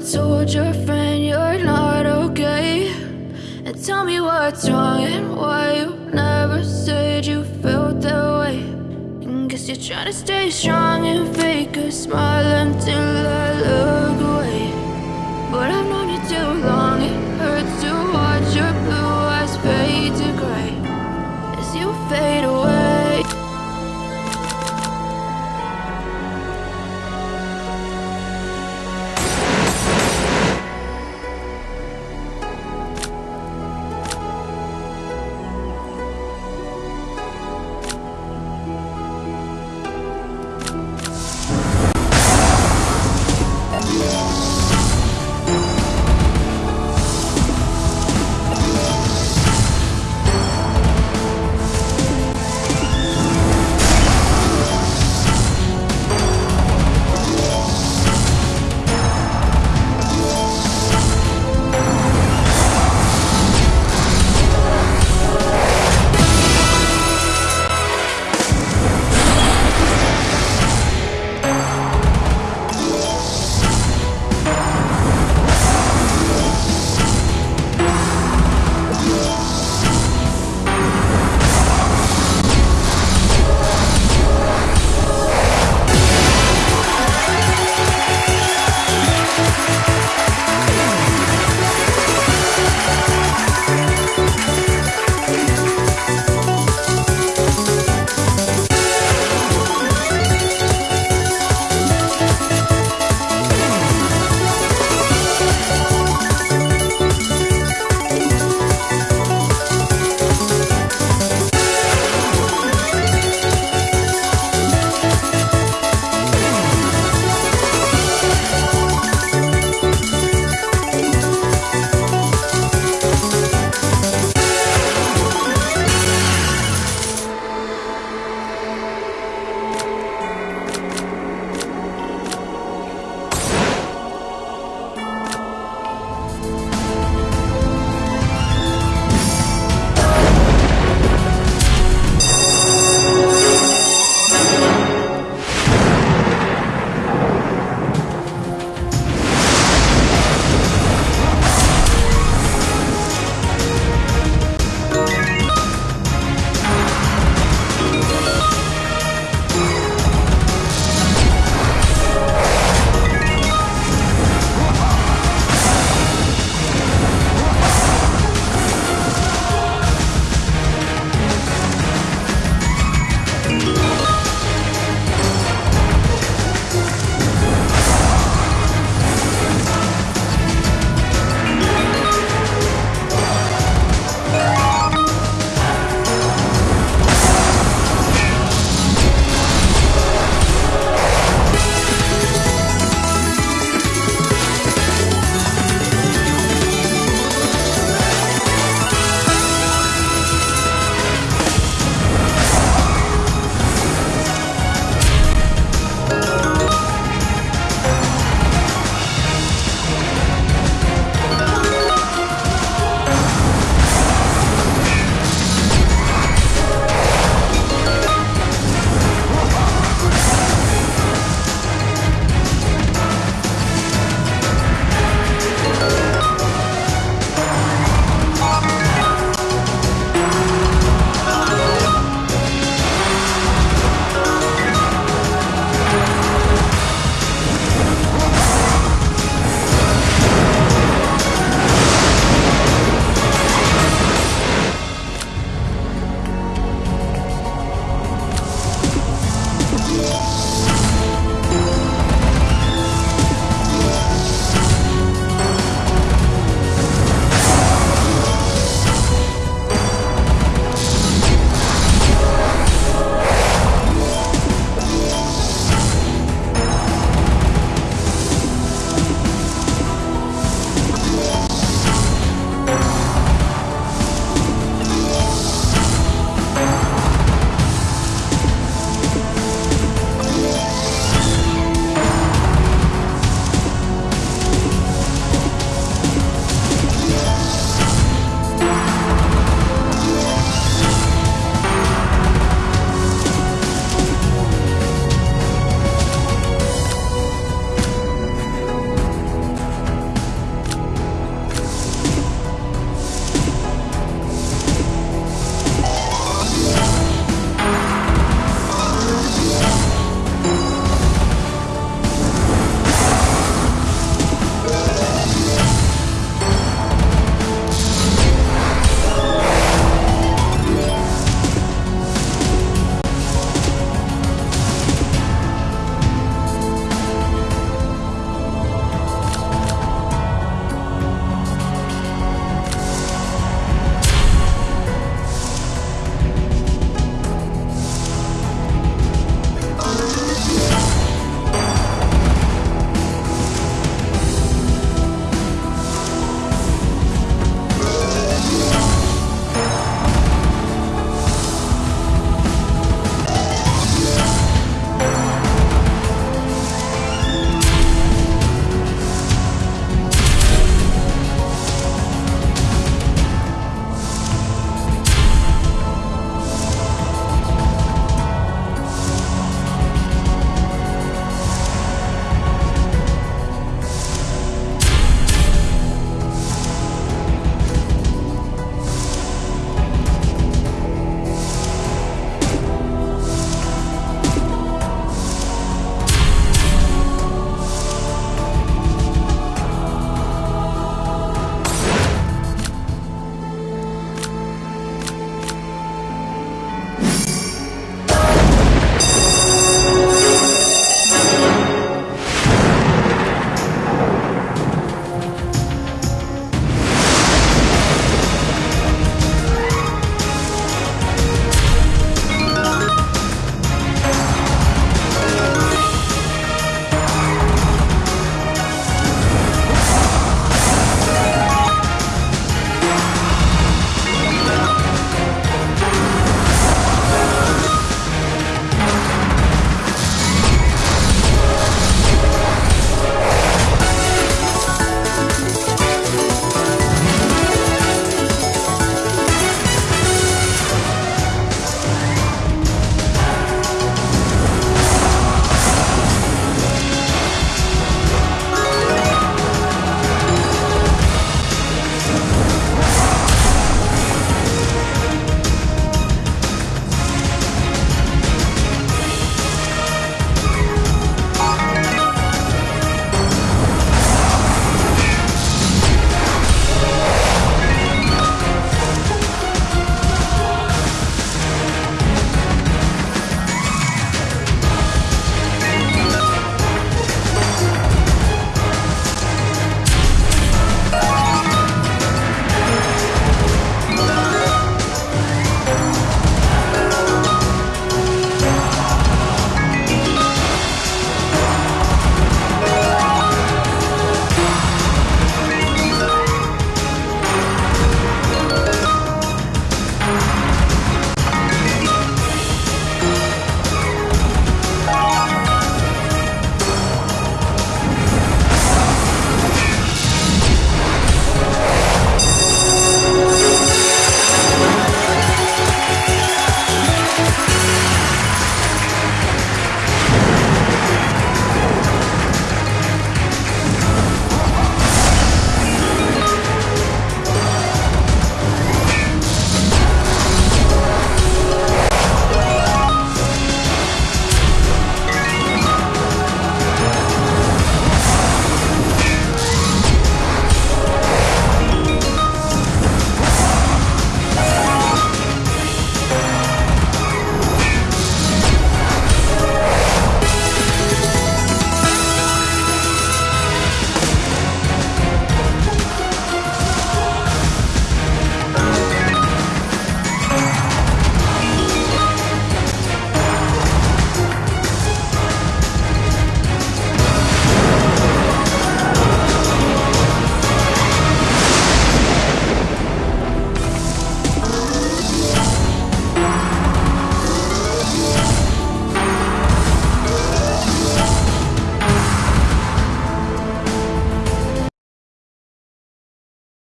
told your friend you're not okay. And tell me what's wrong and why you never said you felt that way. And guess you're trying to stay strong and fake a smile until I look away. But I've known you too long.